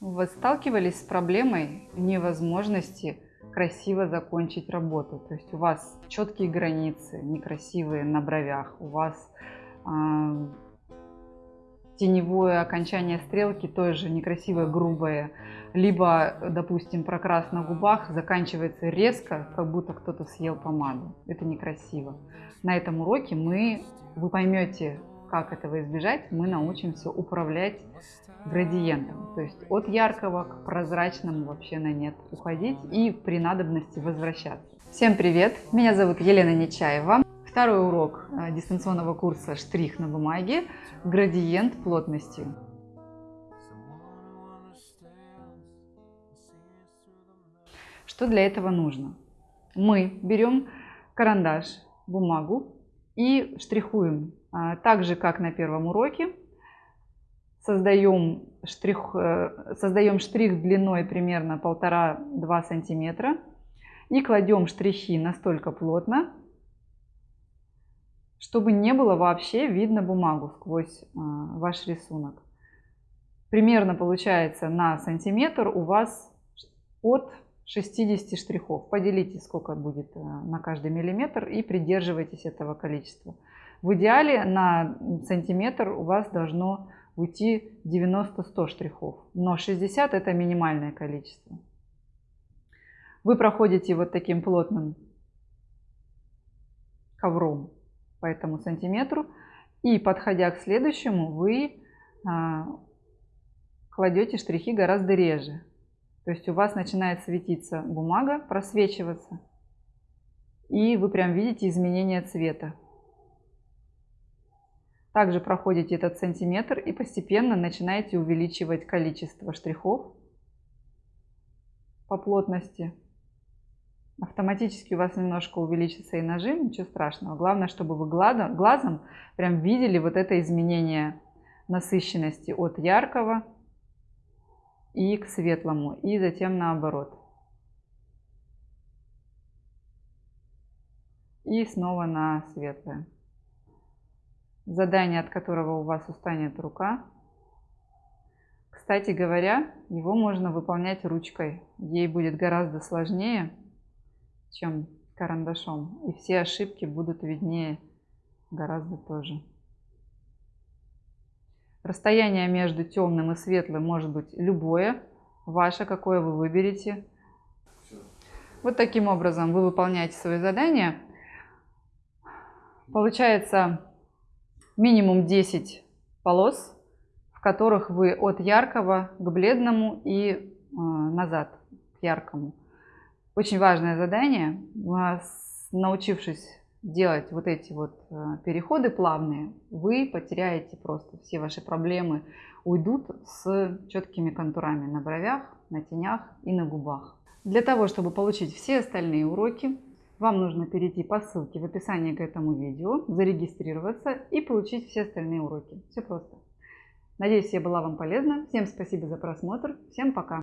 Вы сталкивались с проблемой невозможности красиво закончить работу? То есть у вас четкие границы, некрасивые на бровях, у вас э, теневое окончание стрелки тоже некрасивое, грубое, либо, допустим, прокрас на губах заканчивается резко, как будто кто-то съел помаду. Это некрасиво. На этом уроке мы, вы поймете, как этого избежать, мы научимся управлять градиентом. То есть от яркого к прозрачному вообще на нет уходить и при надобности возвращаться. Всем привет! Меня зовут Елена Нечаева. Второй урок э, дистанционного курса «Штрих на бумаге. Градиент плотности». Что для этого нужно? Мы берем карандаш, бумагу и штрихуем а, так же, как на первом уроке, создаем штрих, э, создаем штрих длиной примерно 1,5-2 сантиметра и кладем штрихи настолько плотно, чтобы не было вообще видно бумагу сквозь а, ваш рисунок. Примерно получается на сантиметр у вас от 60 штрихов. Поделите, сколько будет э, на каждый миллиметр и придерживайтесь этого количества. В идеале на сантиметр у вас должно уйти 90-100 штрихов, но 60 это минимальное количество. Вы проходите вот таким плотным ковром по этому сантиметру и подходя к следующему вы а, кладете штрихи гораздо реже. То есть у вас начинает светиться бумага, просвечиваться, и вы прям видите изменение цвета. Также проходите этот сантиметр и постепенно начинаете увеличивать количество штрихов по плотности. Автоматически у вас немножко увеличится и нажим, ничего страшного. Главное, чтобы вы глазом прям видели вот это изменение насыщенности от яркого и к светлому, и затем наоборот. И снова на светлое задание, от которого у вас устанет рука. Кстати говоря, его можно выполнять ручкой. Ей будет гораздо сложнее, чем карандашом. И все ошибки будут виднее гораздо тоже. Расстояние между темным и светлым может быть любое, ваше, какое вы выберете. Вот таким образом вы выполняете свои задания. Получается минимум 10 полос, в которых вы от яркого к бледному и э, назад к яркому. Очень важное задание. Научившись делать вот эти вот э, переходы плавные, вы потеряете просто все ваши проблемы, уйдут с четкими контурами на бровях, на тенях и на губах. Для того, чтобы получить все остальные уроки, вам нужно перейти по ссылке в описании к этому видео, зарегистрироваться и получить все остальные уроки. Все просто. Надеюсь, я была вам полезна. Всем спасибо за просмотр. Всем пока.